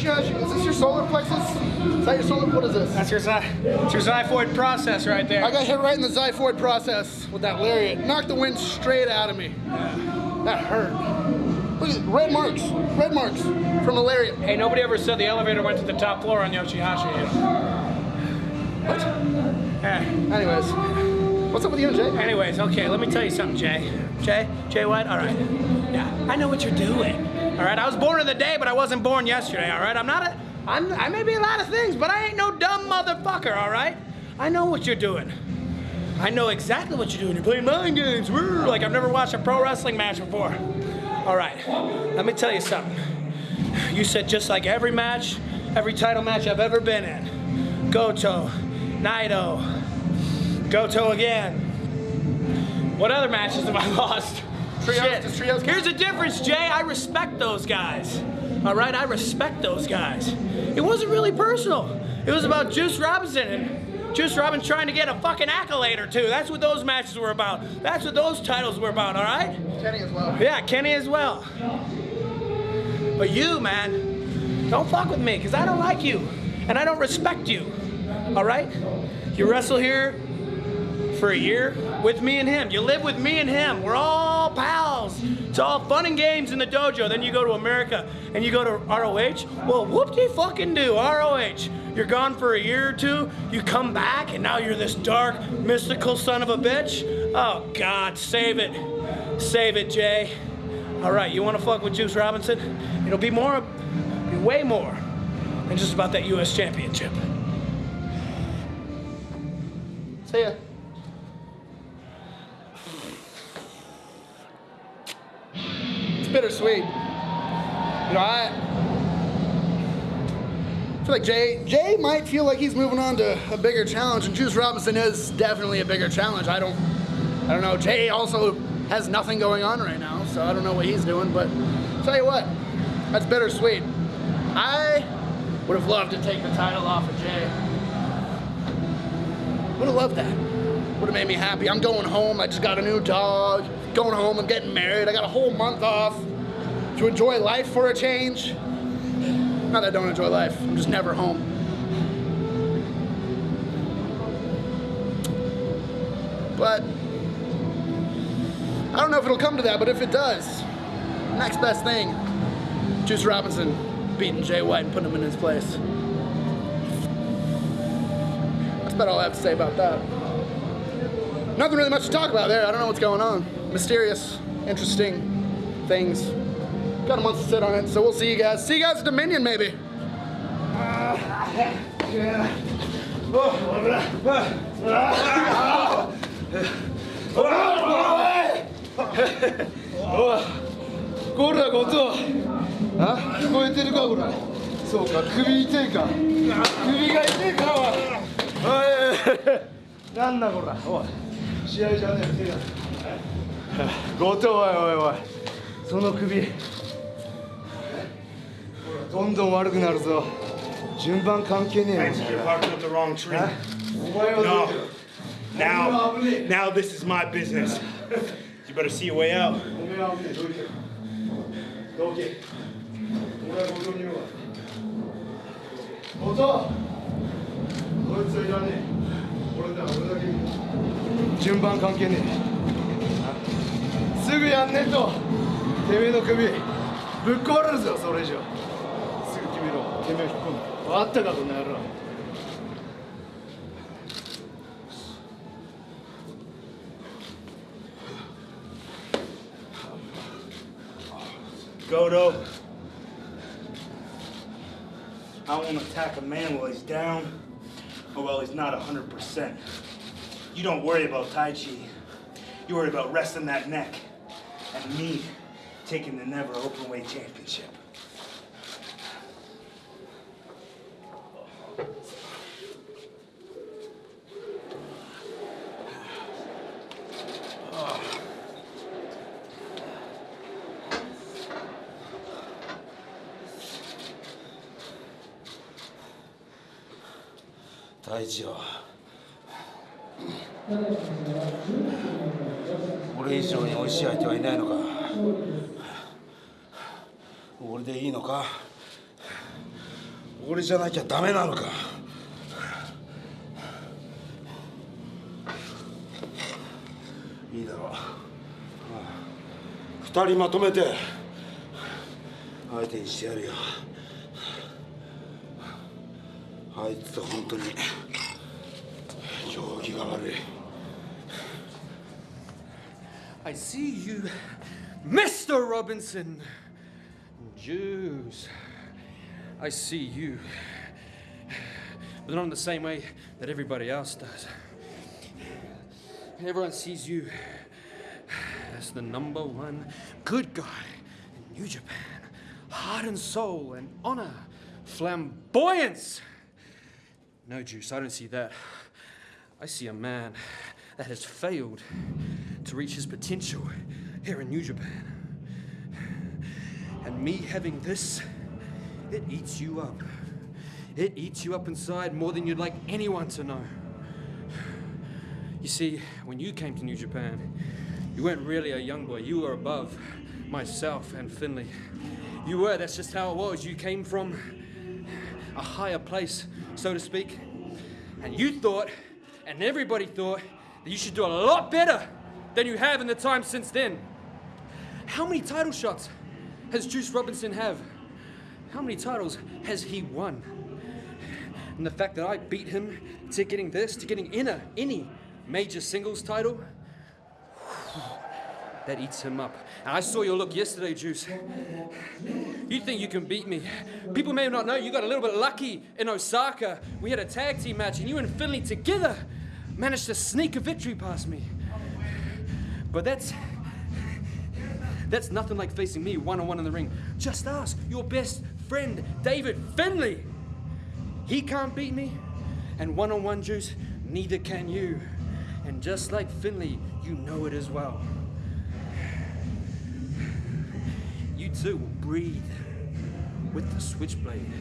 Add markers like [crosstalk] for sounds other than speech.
Yoshihashi, is this your solar plexus? Is that your solar, what is this? That's your, it's your xiphoid process right there. I got hit right in the xiphoid process with that lariat. Knocked the wind straight out of me. That hurt. Look at red marks, red marks from the lariat. Hey, nobody ever said the elevator went to the top floor on Yoshihashi. What? Yeah. Anyways, what's up with you Jay? Anyways, okay, let me tell you something, Jay. Jay? Jay White? All right. Yeah, I know what you're doing. All right, I was born in the day, but I wasn't born yesterday, all right? I'm not a, I'm, I may be a lot of things, but I ain't no dumb motherfucker, all right? I know what you're doing. I know exactly what you're doing. You're playing mind games. Like I've never watched a pro wrestling match before. All right, let me tell you something. You said just like every match, every title match I've ever been in. Goto, Naito, Goto again. What other matches have I [laughs] lost? Trios, Shit. trios? Here's the difference, Jay. I respect those guys. All right, I respect those guys. It wasn't really personal. It was about Juice Robinson and Juice Robinson trying to get a fucking accolade or two. That's what those matches were about. That's what those titles were about, all right? Kenny as well. Yeah, Kenny as well. But you, man, don't fuck with me, because I don't like you. And I don't respect you. All right? You wrestle here for a year with me and him. You live with me and him. We're all pals. It's all fun and games in the dojo. Then you go to America and you go to ROH. Well, whoop-de-fucking do, ROH. You're gone for a year or two. You come back and now you're this dark, mystical son of a bitch. Oh, God, save it. Save it, Jay. All right, you want to fuck with Juice Robinson? It'll be more, be way more than just about that U.S. championship. See ya. Bittersweet. You know, I feel like Jay Jay might feel like he's moving on to a bigger challenge, and Juice Robinson is definitely a bigger challenge. I don't I don't know. Jay also has nothing going on right now, so I don't know what he's doing, but tell you what, that's bittersweet. I would have loved to take the title off of Jay. Would have loved that. Would have made me happy. I'm going home. I just got a new dog. Going home. I'm getting married. I got a whole month off to enjoy life for a change. Not that I don't enjoy life. I'm just never home. But I don't know if it'll come to that, but if it does, next best thing, Juice Robinson beating Jay White and putting him in his place. That's about all I have to say about that. Nothing really much to talk about there. I don't know what's going on. Mysterious, interesting things. Got a month to sit on it, so we'll see you guys. See you guys at Dominion, maybe. おいこらこそあ聞こえてるかこれ。そうか首痛いか。首が痛いかおい。なんだこらおい。試合じゃねえ手が。後藤おいおいおいその首どんどん悪くなるぞ。順番関係ねえ Now, now this is my business. You better see your way out. 順番関係ねえすぐやんねえとてめえの首ぶっ壊れるぞそれ以上てめえ引っ込む分かったかこの野郎 Goto, I won't attack a man while he's down or while he's not 100%. You don't worry about Taichi. You worry about resting that neck and me taking the NEVER Openweight championship. 大地よ。俺以上に美味しい相手はいないのか。俺でいいのか。これじゃなきゃダメなのか。いいだろう。二人まとめて相手にしてやるよ。I see you Mr. Robinson. Juice. I see you. But not in the same way that everybody else does. Everyone sees you as the number one good guy in New Japan. Heart and soul and honor. Flamboyance. No, Juice, I don't see that. I see a man that has failed to reach his potential here in New Japan. And me having this, it eats you up. It eats you up inside more than you'd like anyone to know. You see, when you came to New Japan, you weren't really a young boy. You were above myself and Finlay. You were, that's just how it was. You came from a higher place, so to speak. And you thought, and everybody thought, that you should do a lot better than you have in the time since then. How many title shots has Juice Robinson have? How many titles has he won? And the fact that I beat him to getting this, to getting in a, any major singles title, that eats him up. And I saw your look yesterday, Juice. You think you can beat me. People may not know you got a little bit lucky in Osaka. We had a tag team match and you and Finlay together managed to sneak a victory past me. But that's that's nothing like facing me one on one in the ring. Just ask your best friend, David Finlay. He can't beat me, and one on one juice, neither can you. And just like Finlay, you know it as well. You too will breathe with the switchblade